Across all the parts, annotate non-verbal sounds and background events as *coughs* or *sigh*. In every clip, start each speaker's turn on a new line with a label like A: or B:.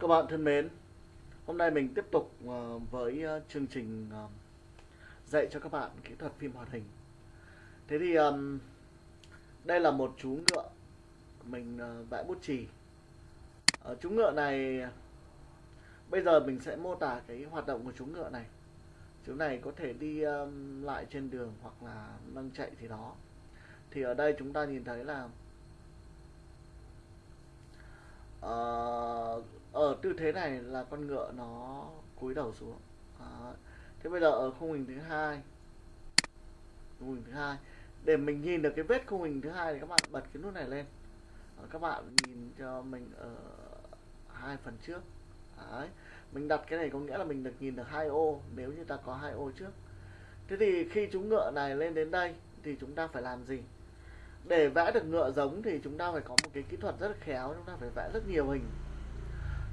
A: Các bạn thân mến, hôm nay mình tiếp tục ờ, với ờ, chương trình ờ, dạy cho các bạn kỹ thuật phim hoạt hình. Thế thì đây là một chú ngựa mình vẽ bút chì. Chú ngựa này bây giờ mình sẽ mô tả cái hoạt động của chú ngựa này. Chú này có thể đi lại trên đường hoặc là nâng chạy thì đó. Thì ở đây chúng ta nhìn thấy là uh, ở tư thế này là con ngựa nó cúi đầu xuống. Đó. thế bây giờ ở khung hình thứ hai. Khung hình thứ hai. Để mình nhìn được cái vết khung hình thứ hai thì các bạn bật cái nút này lên. Đó, các bạn nhìn cho mình ở hai phần trước. Đấy. mình đặt cái này có nghĩa là mình được nhìn được hai ô nếu như ta có hai ô trước. Thế thì khi chúng ngựa này lên đến đây thì chúng ta phải làm gì? Để vẽ được ngựa giống thì chúng ta phải có một cái kỹ thuật rất là khéo chúng ta phải vẽ rất nhiều hình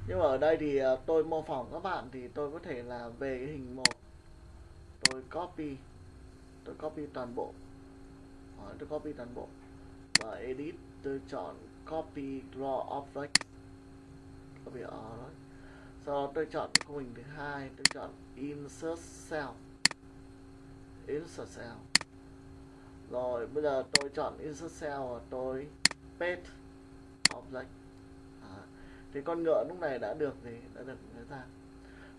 A: nhưng mà ở đây thì ờ, tôi mô phỏng các bạn thì tôi có thể là về cái hình một. Tôi copy tôi copy toàn bộ. Đó, tôi copy toàn bộ. Và edit tôi chọn copy draw object. Copy object sau đó tôi chọn khung hình thứ hai tôi chọn insert cell. Insert cell. Rồi bây giờ tôi chọn insert cell và tôi paste object thì con ngựa lúc này đã được thì đã được lấy ra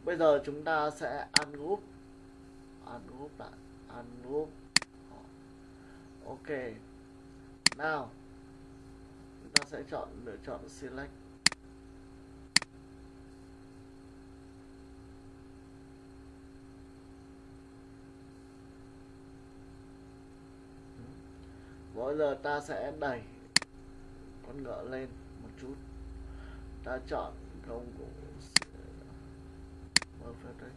A: bây giờ chúng ta sẽ ungroup ungroup lại. Ungroup Đó. ok. Nào. Chúng ta sẽ chọn, lựa chọn select. Mỗi giờ ta sẽ đẩy con ngựa lên một chút ta chọn công cụ mở phép đây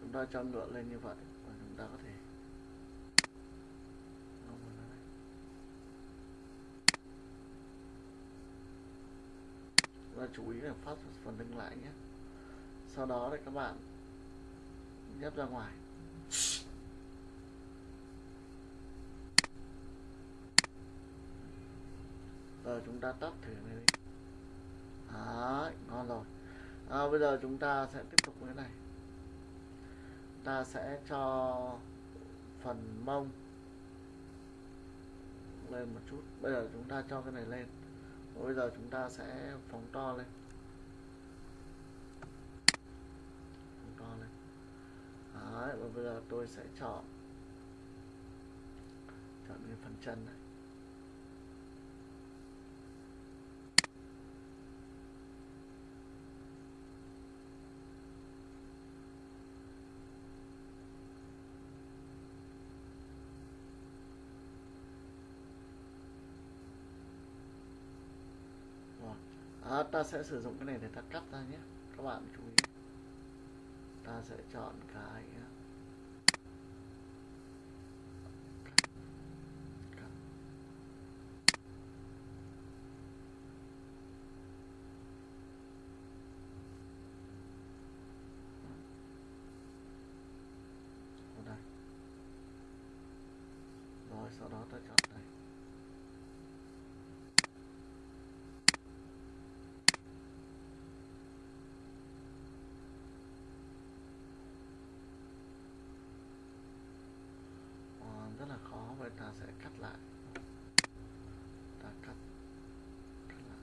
A: chúng ta cho lựa lên như vậy và chúng ta có thể và chú ý là phát phần lưng lại nhé. Sau đó thì các bạn nhấp ra ngoài. Rồi chúng ta tắt thử này đi. Đấy, ngon rồi. À, bây giờ chúng ta sẽ tiếp tục với cái này ta sẽ cho phần mông lên một chút. Bây giờ chúng ta cho cái này lên. Và bây giờ chúng ta sẽ phóng to lên. Phóng to lên. Đấy, và bây giờ tôi sẽ chọn chọn cái phần chân này Rồi. À, ta sẽ sử dụng cái này để ta cắt ra nhé. Các bạn chú ý. Ta sẽ chọn cái cắt. Ở đây rồi sau đó ta chọn đây Ờ, rất là khó vậy ta sẽ cắt lại ta cắt cắt lại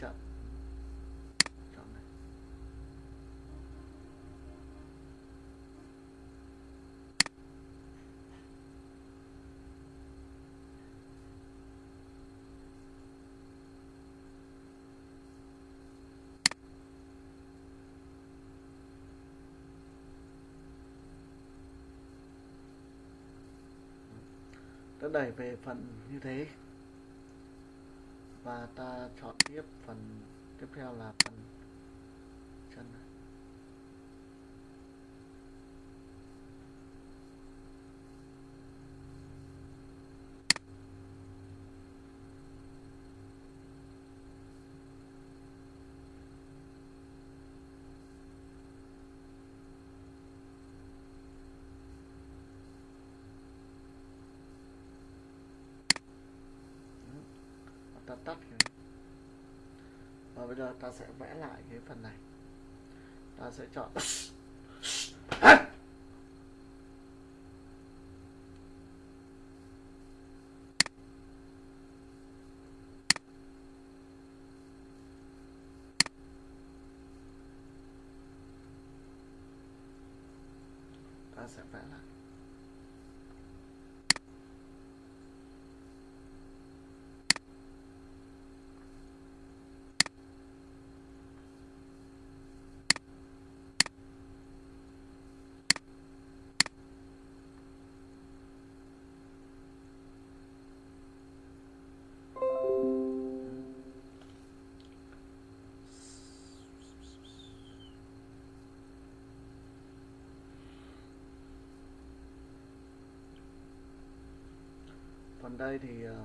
A: hơi chậm chọn này. Đã đẩy về phần như thế và ta chọn tiếp phần tiếp theo là phần chân này. Và ta tắt cái và bây giờ ta sẽ vẽ lại cái phần này. Ta sẽ chọn *coughs* ta sẽ vẽ lại. Đây thì ờ,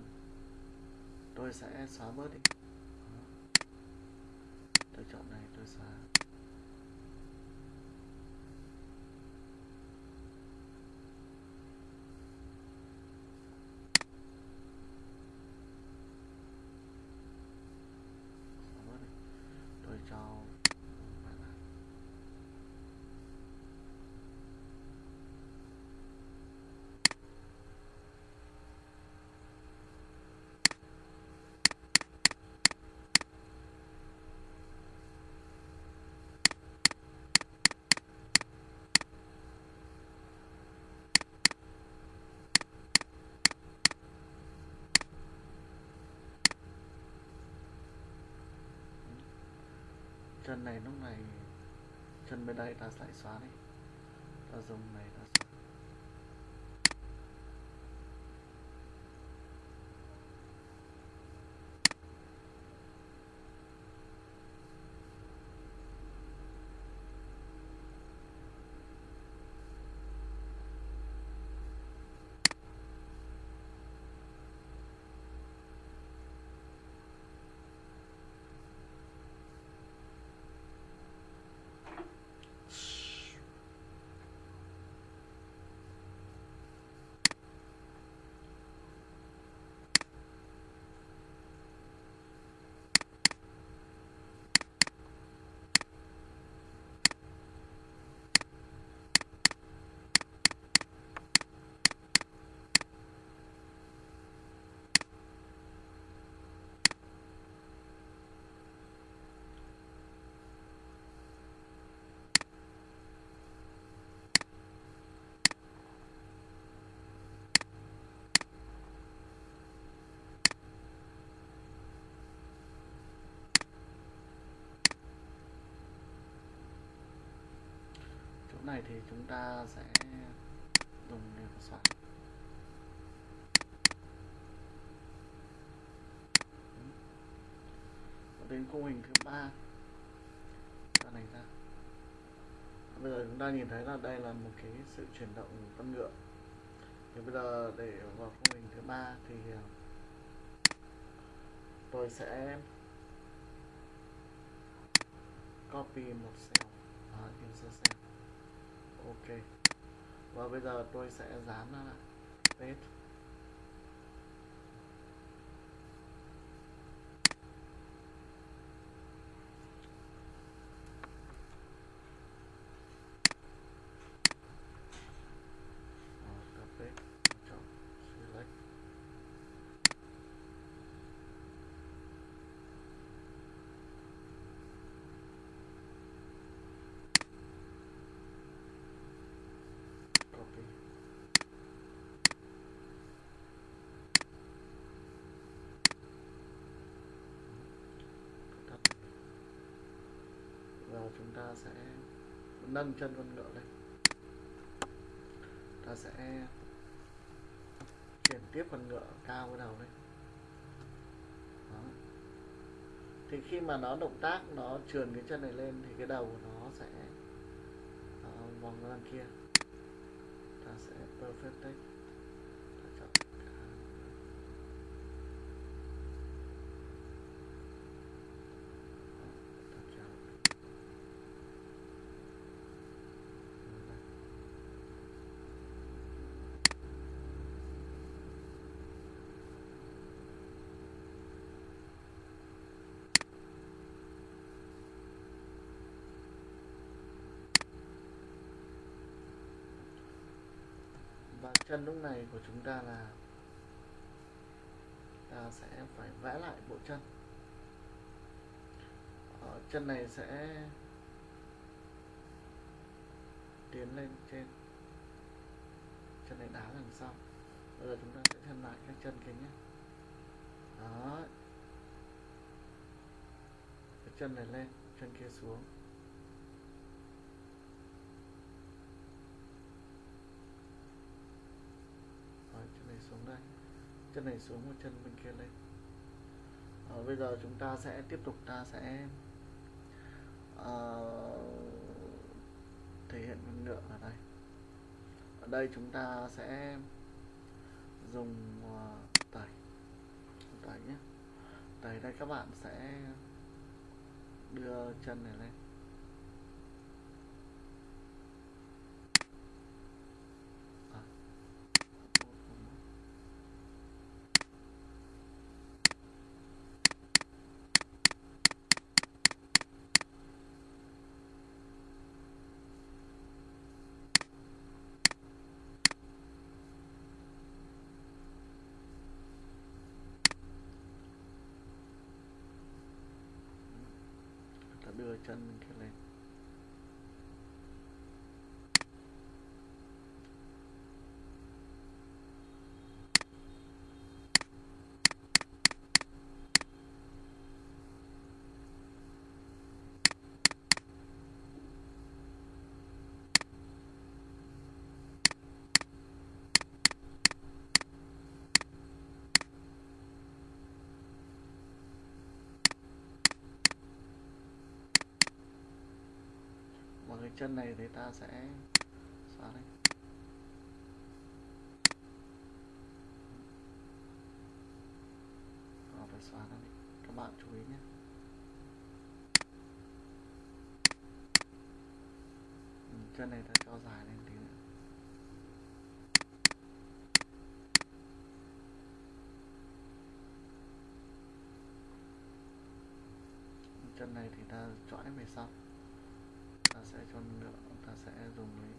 A: tôi sẽ xóa bớt đi Đó. tôi chọn này tôi xóa xóa bớt đi tôi cho bạn này chân này lúc này chân bên đây ta lại xóa đi. Ta dùng này ta xóa chỗ này thì chúng ta sẽ dùng để xóa đến khung hình thứ ba. Ta này ra. Bây giờ chúng ta nhìn thấy là đây là một cái sự chuyển động của con ngựa. Thì bây giờ để vào khung hình thứ ba thì à, tôi sẽ copy một cell. À, insert cell ok. Và bây giờ tôi sẽ dán nó lại. Paste Rồi, ta paste chọn select giờ chúng ta sẽ nâng chân con ngựa lên. Ta sẽ chuyển tiếp con ngựa cao cái đầu lên. Đó. thì khi mà nó động tác nó trườn cái chân này lên thì cái đầu của nó sẽ uh, vòng ra đằng kia. Ta sẽ perfect take ta chọn cả Đó, ta kéo. Đây. và chân lúc này của chúng ta là ta sẽ phải vẽ lại bộ chân. Ở chân này sẽ tiến lên trên. Chân này đá đằng sau. Bây giờ chúng ta sẽ thêm lại các chân kia nhé. Đó. Cái chân này lên, chân kia xuống Rồi, chân này xuống đây chân này xuống một chân bên kia lên. À, bây giờ chúng ta sẽ tiếp tục ta sẽ à, thể hiện năng lượng ở đây. Ở đây chúng ta sẽ dùng ờ, tẩy. Tẩy nhé. Tẩy đây các bạn sẽ đưa chân này lên À. ta đưa chân kia lên và cái chân này thì ta sẽ xóa đi Đó, phải xóa nó đi các bạn chú ý nhé. Ừ, chân này ta cho dài lên tí nữa. Chân này thì ta chọn về sau ta sẽ cho nữa ta sẽ dùng lấy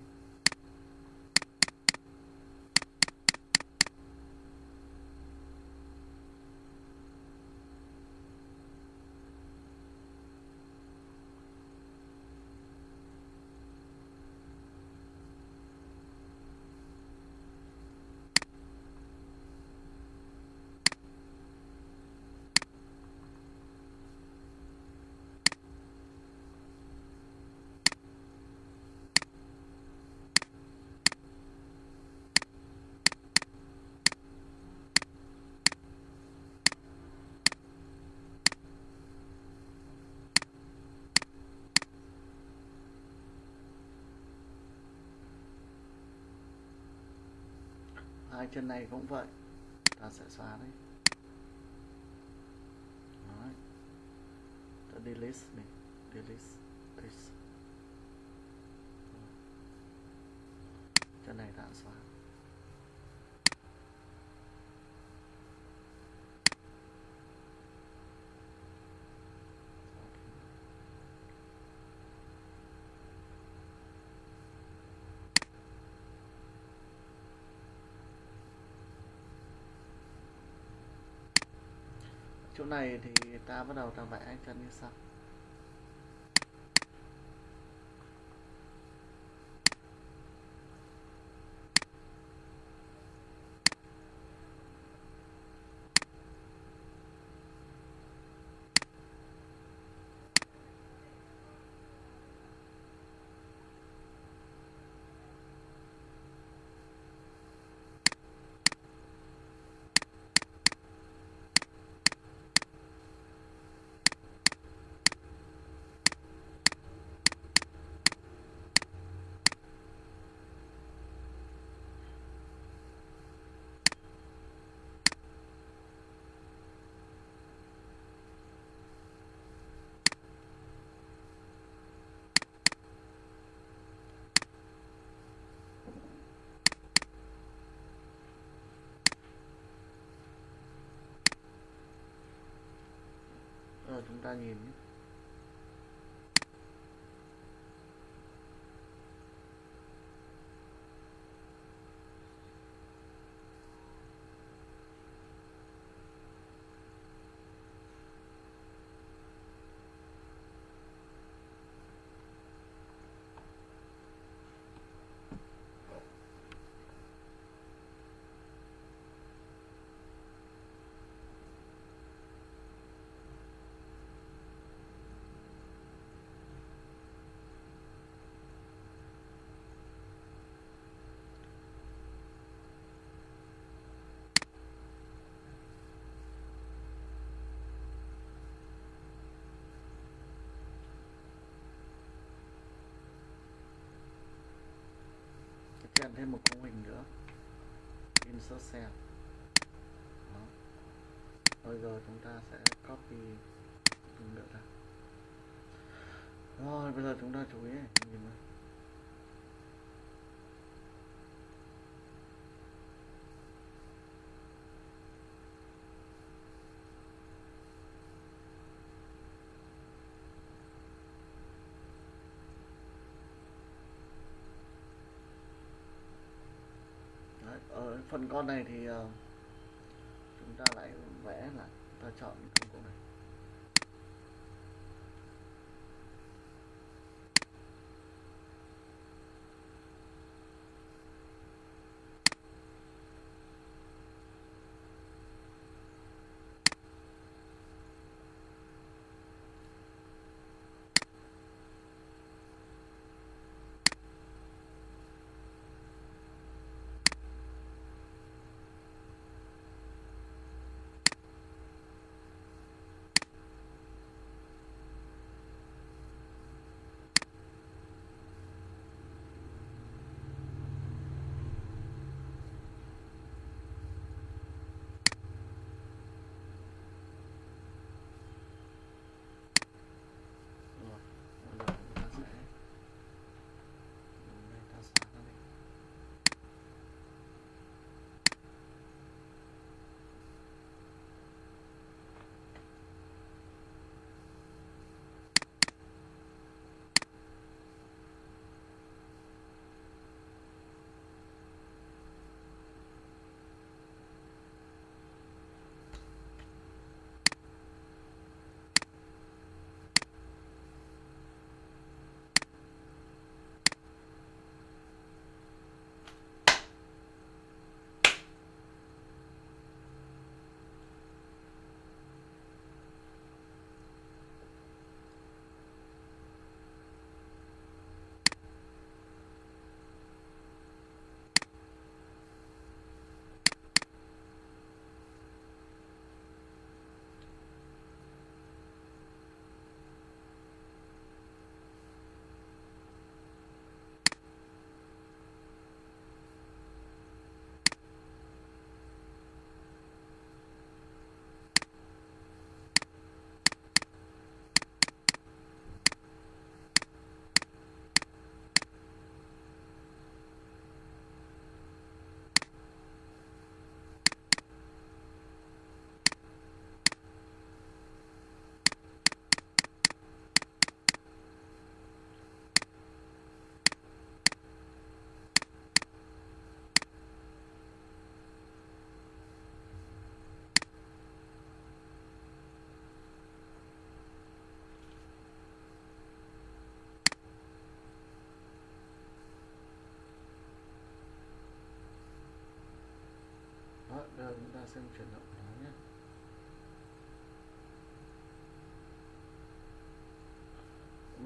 A: hai chân này cũng vậy. Ta sẽ xóa đấy. Đấy. ta delete này. Delete this. Chân này ta xóa. Chỗ này thì ta bắt đầu ta vẽ chân như sau giờ chúng ta thêm một khung hình nữa. Insert cell đó. Bây giờ chúng ta sẽ copy hình nữa ra rồi bây giờ chúng ta chú ý này, nhìn này. Đấy, ở phần con này thì ờ, chúng ta lại vẽ là ta chọn công cụ này.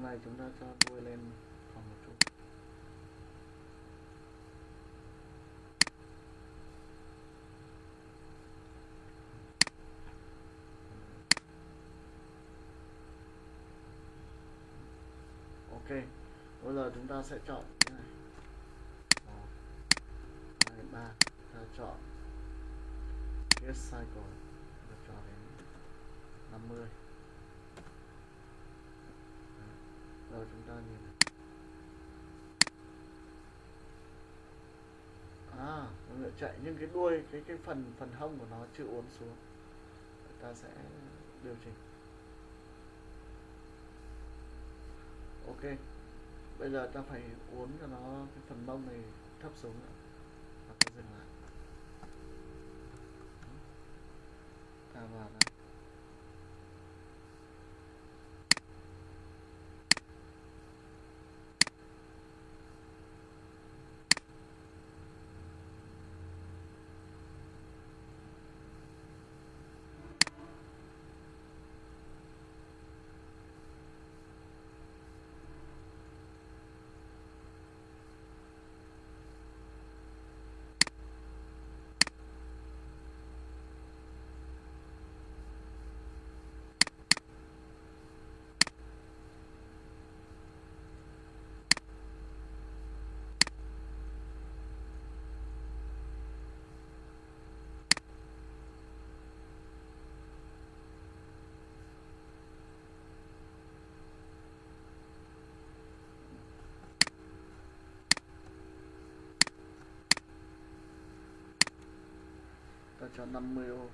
A: Hôm nay chúng ta cho đuôi lên khoảng một chút. Ok, bây giờ chúng ta sẽ chọn cái này. Một, hai, ba, ta chọn get cycle và cho đến 50 rồi, chúng ta nhìn này. À nó chạy nhưng cái đuôi, cái cái phần phần hông của nó chưa uốn xuống. Ta sẽ điều chỉnh. Ok. Bây giờ ta phải uốn cho nó, cái phần mông này thấp xuống nữa. Cho 50 ô.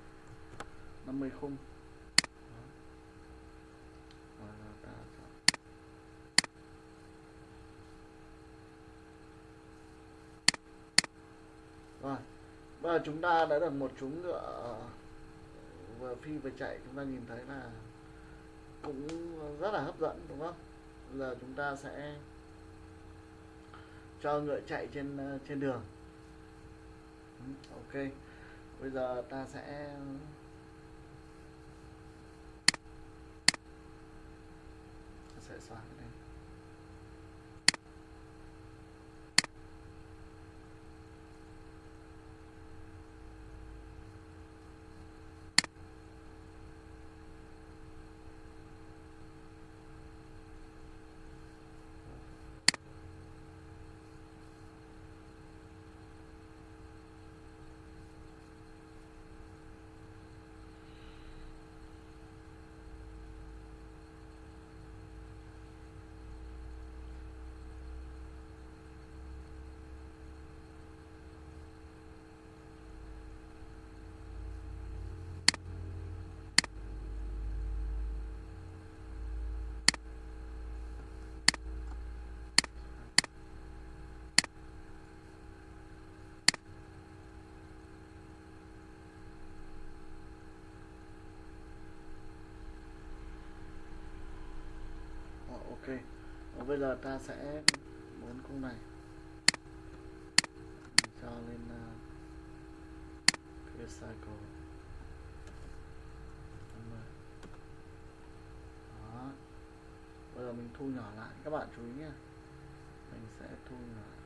A: 50 khung. Rồi rồi bây giờ chúng ta đã được một chúng ngựa, vừa phi vừa chạy. Chúng ta nhìn thấy là cũng rất là hấp dẫn, đúng không? Giờ chúng ta sẽ cho ngựa chạy trên ờ, trên đường. Ừ, ok bây giờ ta sẽ xóa cái này Ờ, ok Và bây giờ ta sẽ bốn cung này. Mình cho lên uh, cycle. Đó. Bây giờ mình thu nhỏ lại. Các bạn chú ý nhé mình sẽ thu nhỏ